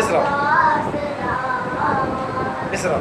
इसरा इसरा